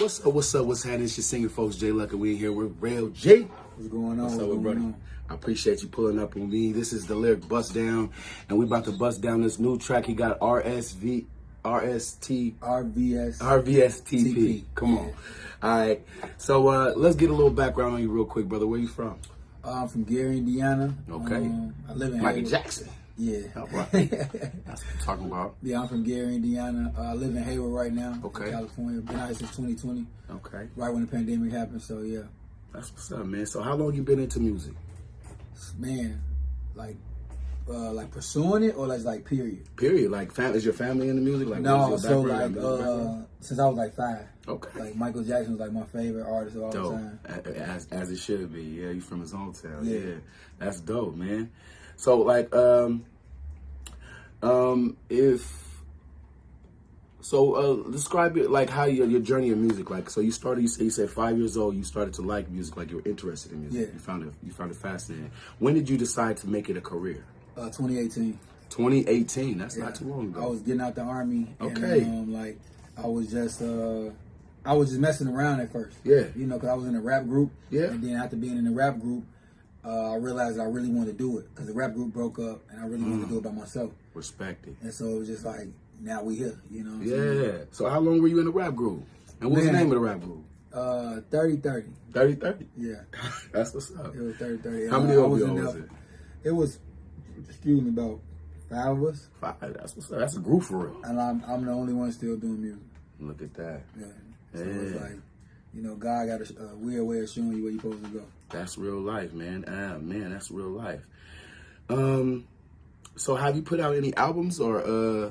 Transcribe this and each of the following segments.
What's up? What's up? What's happening? It's your singing folks, Jay Luck, and we here with Real J. What's going on? What's up, What's brother? on? I appreciate you pulling up on me. This is the lyric bust down, and we about to bust down this new track. He got RSV, RST, RVS. RVSTP. TP. Come on. All right. So uh, let's get a little background on you real quick, brother. Where you from? Uh, I'm from Gary, Indiana. Okay. Um, I live in Michael Hayward. Jackson. Yeah. All right. That's what I'm talking about. yeah, I'm from Gary, Indiana. Uh, I live in Hayward right now. Okay. California. Been out here since 2020, Okay. right when the pandemic happened. So yeah, That's what's up, man. So how long you been into music? man, like, uh, like pursuing it or like like period. Period. Like, fam- is your family into music? Like, no, so like uh, since I was like five, okay. like Michael Jackson was like my favorite artist of all dope. time. As, as it should be. Yeah, you from his hometown. Yeah. Yeah. That's dope, man. So like um um if so uh describe it like how your your journey in music like so you started you said you said five years old you started to like music like you were interested in music Yeah. you found it you found it fascinating when did you decide to make it a career Uh, 2018. 2018 that's Yeah. not too long ago I was getting out the army. Okay. And, um, like I was just, uh, I was just messing around at first. Yeah. You know, because I was in a rap group. Yeah. And then after being in the rap group, uh, I realized I really wanted to do it because the rap group broke up, and I really wanted to do it by myself. respect it And so it was just like, now we here. You know. What I'm saying? yeah so how long were you in the rap group and what's the name of the rap group Uh, 30 30. 30 30 Yeah. that's what's up It was 30 30. how many Uh, of you was it It was, excuse me, about five of us, Five. That's what's up. That's a group for real. and I'm I'm the only one still doing music. Look at that. Yeah. So it's Yeah. like, you know, God got a, a weird way of showing you where you're supposed to go. That's real life, man. Ah, man, that's real life. Um, so have you put out any albums or uh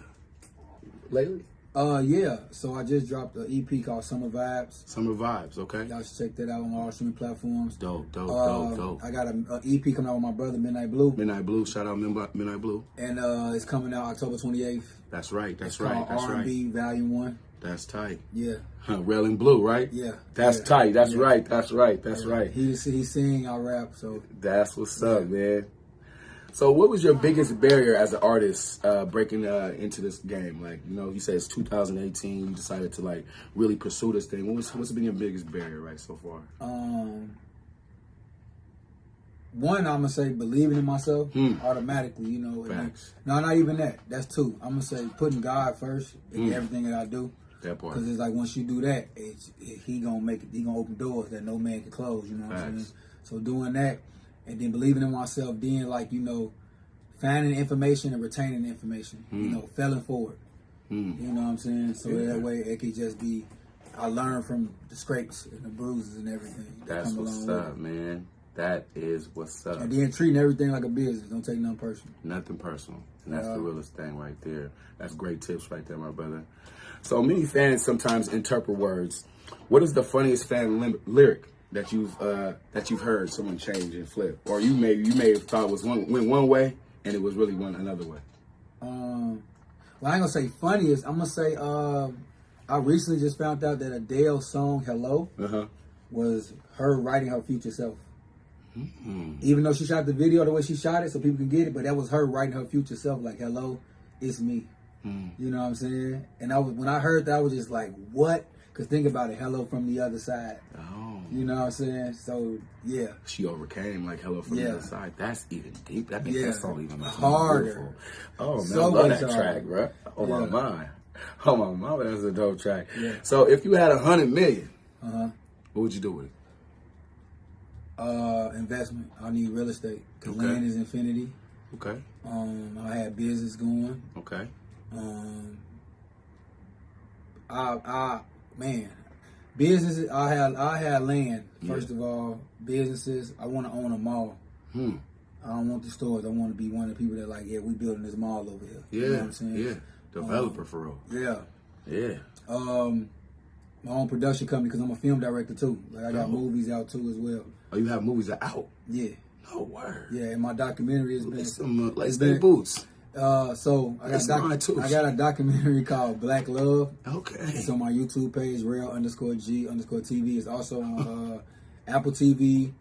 lately? Uh, yeah. So I just dropped an EP called Summer Vibes. Summer vibes, okay. Y'all should check that out on all streaming platforms. Dope, dope, Uh, dope, dope. I got a, a EP coming out with my brother Midnight Blue, Midnight Blue, shout out Midnight Midnight Blue. and uh, it's coming out October 28th. That's right, that's it's right, that's R&B right. Volume One. That's tight. Yeah, Huh, Railing Blue, right? yeah. That's yeah, tight. That's yeah. right. That's right. That's right. He he sing, I rap. So That's what's up, man. So, what was your biggest barrier as an artist uh, breaking uh, into this game? Like, you know, you said it's 2018. You decided to like really pursue this thing. What was, what's been your biggest barrier, right, so far? um, one I'm gonna say believing in myself Hmm. automatically. You know, Facts. no, not even that. That's two. I'm gonna say putting God first in Hmm. everything that I do. That part. Because it's like once you do that, it's, it, he gonna make it. He gonna open doors that no man can close. You know what I'm saying? So doing that, and then believing in myself, then like you know, finding information and retaining the information. You know, failing forward. Hmm. You know what I'm saying? So Yeah. that way it could just be. I learn from the scrapes and the bruises and everything that That's come what's along with up, man. That is what's up. And then treating everything like a business. Don't take nothing personal. Nothing personal. And that's the Yeah. realest thing right there. That's great tips right there, my brother. So many fans sometimes interpret words. What is the funniest fan lim- lyric that you've uh, that you've heard someone change and flip, or you may you may have thought was one went one way and it was really one another way? Um, well, I ain't gonna say funniest. I'm gonna say. Um, I recently just found out that Adele's song "Hello" Uh huh. was her writing her future self. Hmm. Even though she shot the video the way she shot it, so people can get it, but that was her writing her future self. Like, "Hello, it's me." Hmm. You know what I'm saying? And I was when I heard that, I was just like, "What?" Because think about it, "Hello" from the other side. Oh. You know what I'm saying? So yeah, She overcame like hello from the other side. That's even deep. That makes Yeah. that song even more Harder. beautiful. Oh man, So I love that harder. track, bro. Oh my mind. Oh my mama, that's a dope track. Yeah. So if you had a hundred million, uh huh. what would you do with it? Uh, investment. I need real estate because Okay. land is infinity. Okay. Um, I had business going. Okay. Um, I, I, man, businesses. I had, I had land. First of all, businesses. I want to own a mall. Hmm. I don't want the stores. I want to be one of the people that like, yeah, we building this mall over here. Yeah. You know what I'm saying? Yeah. Developer for real. Yeah. Yeah. Um, my own production company because I'm a film director too. Like I got Oh. movies out too as well. Oh, you have movies out. Yeah. No word. Yeah, and my documentary has been. It's some uh, let's it's stay been- boots. Uh, so I got, too. I got a documentary called Black Love. Okay. It's on my YouTube page, real underscore G underscore TV. It's also on uh, Apple TV,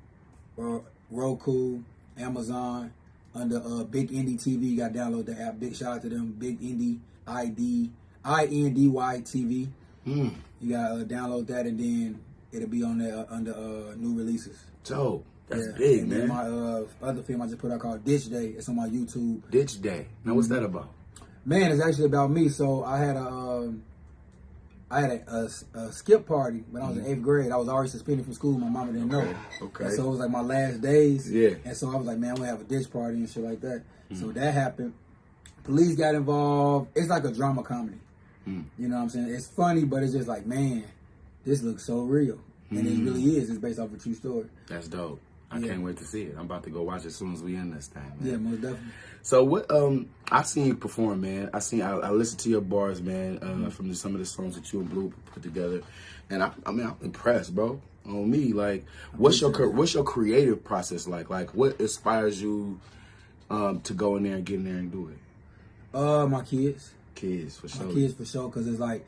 uh, Roku, Amazon, under uh, Big Indy TV. You got to download the app. Big shout out to them. Big Indy ID, I N D Y TV. Mm. You gotta uh, download that, and then it'll be on there uh, under uh, new releases. Dope. That's Yeah. big, and man. My uh, other film I just put out called Ditch Day. It's on my YouTube. Ditch Day. Now, what's that about? Man, it's actually about me. So I had a, um, I had a, a, a skip party when I was in eighth grade. I was already suspended from school. My mama didn't know. Mm-hmm. Okay. And so it was like my last days. Yeah. And so I was like, man, I'm have a ditch party and shit like that. Mm-hmm. So that happened. Police got involved. It's like a drama comedy. Mm. You know what I'm saying? It's funny, but it's just like, man, this looks so real. And Mm. it really is. It's based off a true story. That's dope. I Yeah. can't wait to see it. I'm about to go watch it as soon as we end this thing, man. Yeah, most definitely. So what? Um, I seen you perform, man. I seen. I, I listened to your bars, man, uh, Mm-hmm. from the, some of the songs that you and Blue put together, and I, I mean, I'm impressed, bro. On me, like, what's your what's your creative process like? Like, what inspires you um, to go in there and get in there and do it? Uh, my kids. Kids, for sure. my kids for sure because it's like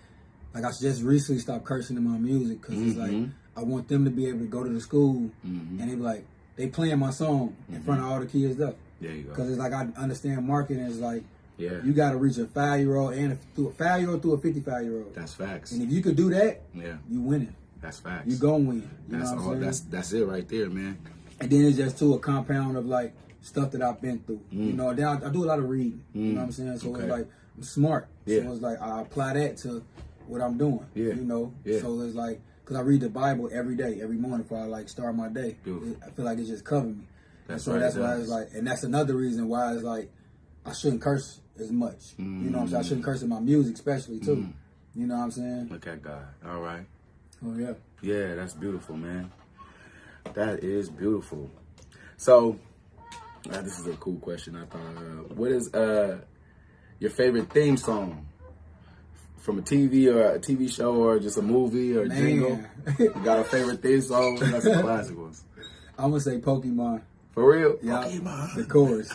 like I just recently stopped cursing in my music because it's like Mhm. I want them to be able to go to the school Mhm. and they be like they playing my song in front of all the kids though There you go. because it's like I understand marketing is like Yeah, you got to reach a five year old and a, through a five year old through a fifty five year old that's facts. and if you could do that Yeah, you winning that's facts. you gonna win you That's all. That's that's it right there, man. and then it's just to a compound of like stuff that I've been through. You know, then I, I do a lot of reading. You know what I'm saying? So Mm. Okay. it's like I'm smart. Yeah. So it's like I apply that to what I'm doing. Yeah. You know. Yeah. So it's like because I read the Bible every day, every morning before I like start my day. It- I feel like it just covered me. That's so right, that's why it's like, and that's another reason why it's like I shouldn't curse as much. You know what I'm saying? I shouldn't curse in my music, especially too. Mm. You know what I'm saying? Look at God. All right. Oh yeah. Yeah, that's beautiful, man. That is beautiful. So, uh, this is a cool question. I thought, uh, what is uh your favorite theme song from a TV or a TV show or just a movie or a Man. jingle? You got a favorite theme song? That's some classic ones. I'm gonna say Pokemon. For real? Yeah. Pokemon. The chorus.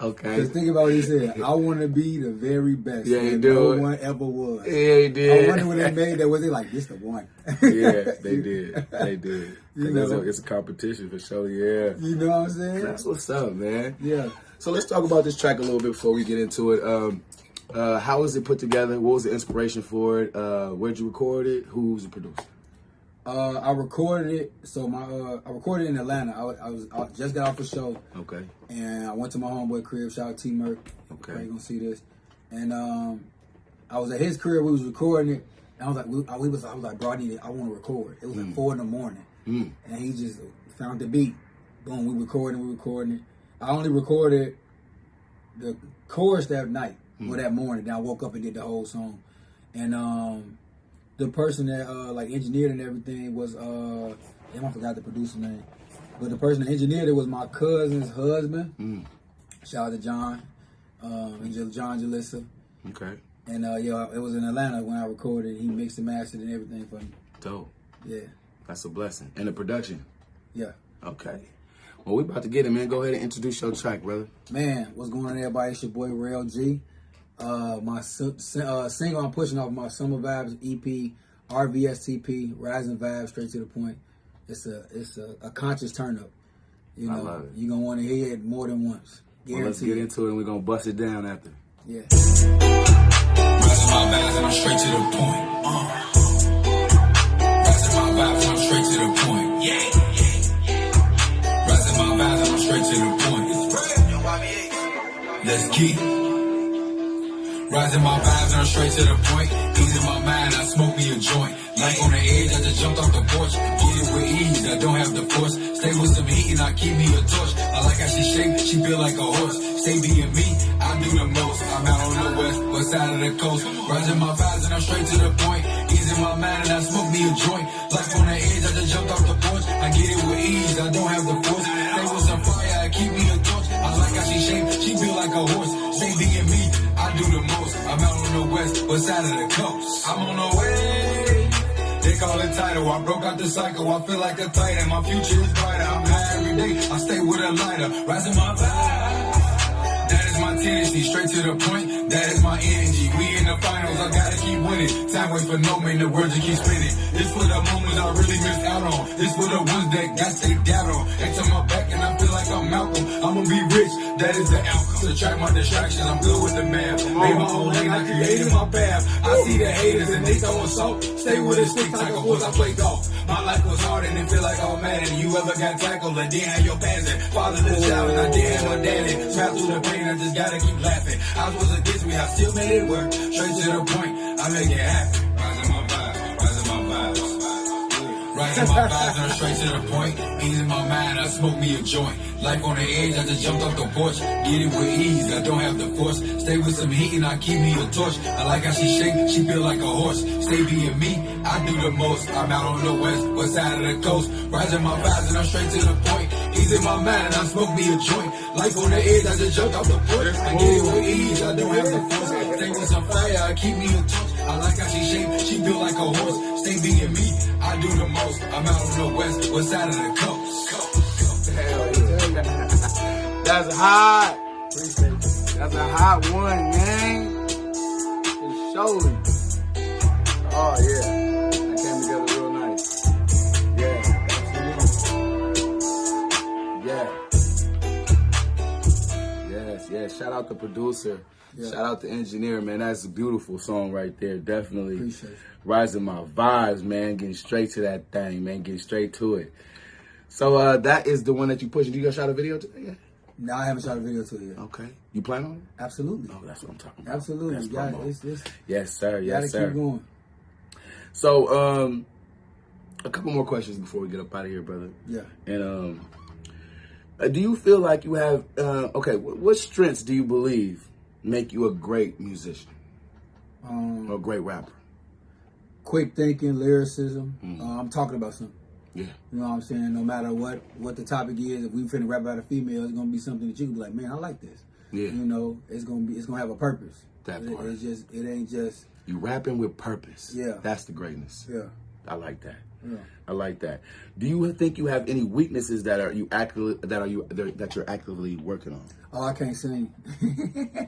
Okay. Because think about what he said. I want to be the very best. Yeah, you that do No one ever was. Yeah, he did. I wonder when they made that. Was they like this the one? yeah, they did. They did. You 'Cause it's, know. a, it's a competition for sure. Yeah. You know what I'm saying? That's what's up, man. Yeah. So let's talk about this track a little bit before we get into it. Um, uh, how was it put together? What was the inspiration for it? Uh, where'd you record it? Who was the producer? Uh, I recorded it. So my uh, I recorded it in Atlanta. I, I was I just got off the show Okay. and I went to my homeboy crib. Shout out T Merc. Okay. You gonna see this? And um, I was at his crib. We was recording it. And I was like, we, I, we was I was like, bro, I need it. I want to record. It was like four in the morning. Mm. and he just found the beat. Boom, we recording, we recording it. I only recorded the chorus that night or that morning. Then I woke up and did the whole song. And um the person that uh like engineered and everything was uh damn I forgot the producer name. But the person that engineered it was my cousin's husband. Mm. Shout out to John. Um and John Jalissa. Okay. And uh yeah, it was in Atlanta when I recorded. He mixed and mastered and everything for me. Dope. Yeah. That's a blessing. And the production. Yeah. Okay. Well, we about to get it, man. Go ahead and introduce your track, brother. Man, what's going on, everybody? It's your boy Real G. Uh, my si- si- uh, single I'm pushing off my Summer Vibes EP, RVSTP, Rising Vibes, straight to the point. It's a it's a, a conscious turn up. You I know, love it. you're gonna want to hear it more than once. Well, let's get into it and we're going to bust it down after. Yeah. Rising my vibes and I'm straight to the point. Uh. Rising my vibes and I'm straight to the point. Yeah, yeah. Rising my vibes and I'm straight to the point. Let's keep. Rising my vibes and I'm straight to the point. Easing my mind, I smoke me a joint. Like on the edge, I just jumped off the porch. Get it with ease, I don't have the force. Stay with some heat and I keep me a torch. I like how she shaped, she feel like a horse. Stay being me, I do the most. I'm out on the west, west side of the coast. Rising my vibes and I'm straight to the point. Easing my mind and I smoke me a joint. Like on the edge, I just jumped off the porch. I get it with ease, I don't have the force. Stay with some fire, I keep me a torch. I like how she shaped, she feel like a horse. Stay being me, I do the most. West, west side of the coast. I'm on the way. They call it title. I broke out the cycle. I feel like a titan. My future is brighter. I'm high every day. I stay with a lighter. Rising my vibe. That is my tendency. Straight to the point. That is my energy. We in the finals. I gotta keep winning. Time waits for no man. The words just keep spinning. This for the moments I really missed out on. This for the ones that got they doubt on. They to my back and I feel like I'm Malcolm. I'ma be rich. that is the outcome. Subtract my distractions, I'm good with the math. Made my own lane, I created my path. I see the haters and they throwing salt. Stay with a stick like a horse, I play golf. My life was hard and it feel like all man. You ever got tackled and didn't have your pants in? Father the child and I didn't have my daddy. Trapped through the pain, I just gotta keep laughing. I was against me, I still made it work. Straight to the point, I make it happen. Rising my vibes and I'm straight to the point. Easing my mind, I smoke me a joint. Life on the edge, I just jumped off the porch. Get it with ease, I don't have the force. Stay with some heat and I keep me a torch. I like how she shake, she feel like a horse. Stay being me, I do the most. I'm out on the west, west side of the coast. Rising my vibes and I'm straight to the point. Easing my mind, I smoke me a joint. Life on the edge, I just jumped off the porch. I get it with ease, I don't have the force. Stay with some fire, I keep me a torch. I like how she shake, she built like a horse. Stay being me, I do the most. I'm out on the west, west side of the coast. coast. Yeah. That's hot. That's a hot one, man. It's showing. Oh yeah. That came together real nice. Yeah. Yeah. Yes, yes. Shout out the producer. Yeah. Shout out to engineer, man. That's a beautiful song right there. Definitely. Appreciate. Rising my vibes, man. Getting straight to that thing, man. Getting straight to it. So uh that is the one that you pushing. You gonna shot a video today? Yeah. No, I haven't shot a video to it yet. Okay. You plan on it? Absolutely. Oh, that's what I'm talking about. Absolutely. That's promo. it's, it's, Yes, sir. gotta Yes, sir. keep going. So, um, a couple more questions before we get up out of here, brother. Yeah. And um, uh, do you feel like you have? Uh, okay, what, what strengths do you believe make you a great musician Um, or a great rapper? quick thinking, lyricism. Mm. Uh, I'm talking about something. Yeah. You know what I'm saying? No matter what what the topic is, if we finna rap about a female, it's gonna be something that you can be like, man, I like this. Yeah. You know, it's gonna be it's gonna have a purpose. That It- part. It's just it ain't just You rapping with purpose. Yeah. That's the greatness. yeah I like that. yeah. I like that. Do you think you have any weaknesses that are you actively that are you that you're actively working on? Oh, I can't sing.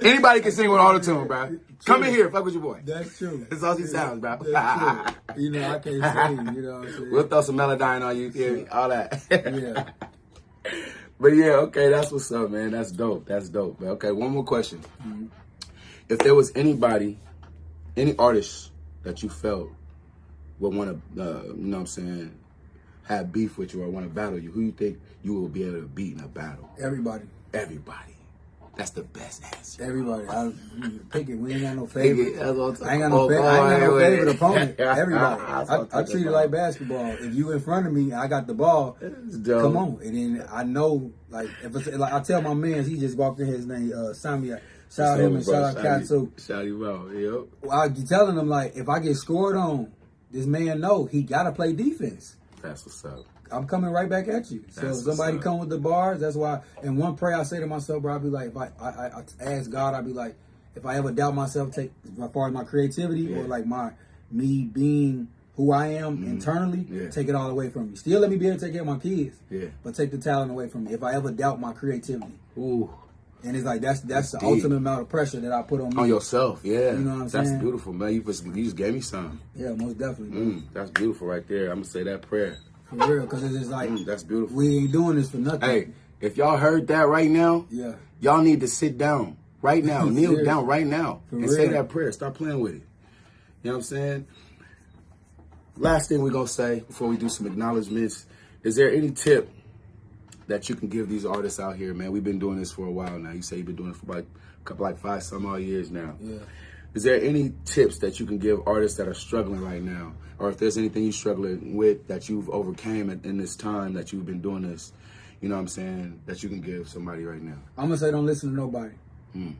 Anybody can sing with auto tune, bro. Come in here, fuck with your boy. That's true. That's all she sounds, bro. That's true. You know, I can't sing. You know what I'm saying? We'll throw some melodyne on you, hear all that. Yeah. But yeah, okay, that's what's up, man. That's dope. That's dope. But okay, one more question. Mm-hmm. If there was anybody, any artist that you felt would want to, uh, you know what I'm saying, have beef with you or want to battle you, who you think you will be able to beat in a battle? Everybody. Everybody. That's the best answer. Everybody. I pick it. We ain't got no favorite. I ain't got no, fa- I ain't got no favorite opponent. Everybody. I, I treat it like basketball. If you in front of me, I got the ball. Come on, and then I know, like, if it's, like I tell my man, he just walked in his name, uh, Sami. Shout out him and shout out too. Shout you out. Yep. I be telling him like, if I get scored on, this man know he gotta play defense. That's what's up. I'm coming right back at you. So if somebody come with the bars, that's why. And one prayer I say to myself, bro, I be like, if I, I, I, ask God, I be like, if I ever doubt myself, take as far as my creativity or like my me being who I am internally, Mm-hmm. Yeah. take it all away from me. Still let me be able to take care of my kids, Yeah. but take the talent away from me. If I ever doubt my creativity, Ooh. And it's like that's that's, the ultimate amount of pressure that I put on me. On yourself, yeah. You know what I'm That's saying? That's beautiful, man. You just, you just gave me some. Yeah, most definitely. Mm, that's beautiful right there. I'm gonna say that prayer. for real, because it's just like Mm, that's beautiful. we ain't doing this for nothing. Hey, if y'all heard that right now, yeah. y'all need to sit down right now, kneel down right now, For and say that prayer. Stop playing with it. You know what I'm saying? Last thing we're gonna say before we do some acknowledgments: Is there any tip that you can give these artists out here, man? We've been doing this for a while now. You say you've been doing it for like a couple, like five some odd years now. Yeah. Is there any tips that you can give artists that are struggling right now, or if there's anything you're struggling with that you've overcame in, in this time that you've been doing this? You know what I'm saying? That you can give somebody right now. I'm gonna say don't listen to nobody. Mm.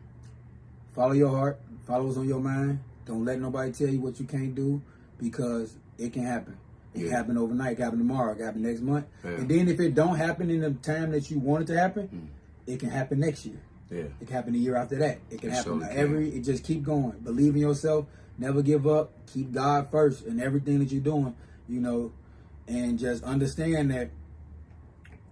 Follow your heart. Follow what's on your mind. Don't let nobody tell you what you can't do because it can happen. It Yeah. happen overnight. It can happen tomorrow. It can happen next month. Yeah. And then if it don't happen in the time that you want it to happen, it can happen next year. Yeah. It can happen the year after that. It can It happen surely can. every. It just keep going. Believe in yourself. Never give up. Keep God first in everything that you're doing. You know, and just understand that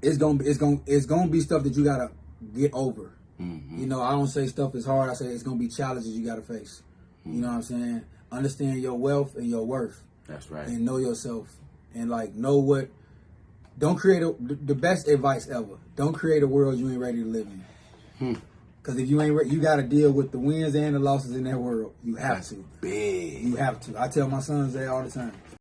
it's gonna be it's gonna it's gonna be stuff that you gotta get over. Mhm. You know, I don't say stuff is hard. I say it's gonna be challenges you gotta face. You know what I'm saying? Understand your wealth and your worth, That's right. and know yourself, and like know what don't create a the best advice ever. Don't create a world you ain't ready to live in. Hmm. Because if you ain't, re- you got to deal with the wins and the losses in that world. You have That's to. big. You have to. I tell my sons that all the time.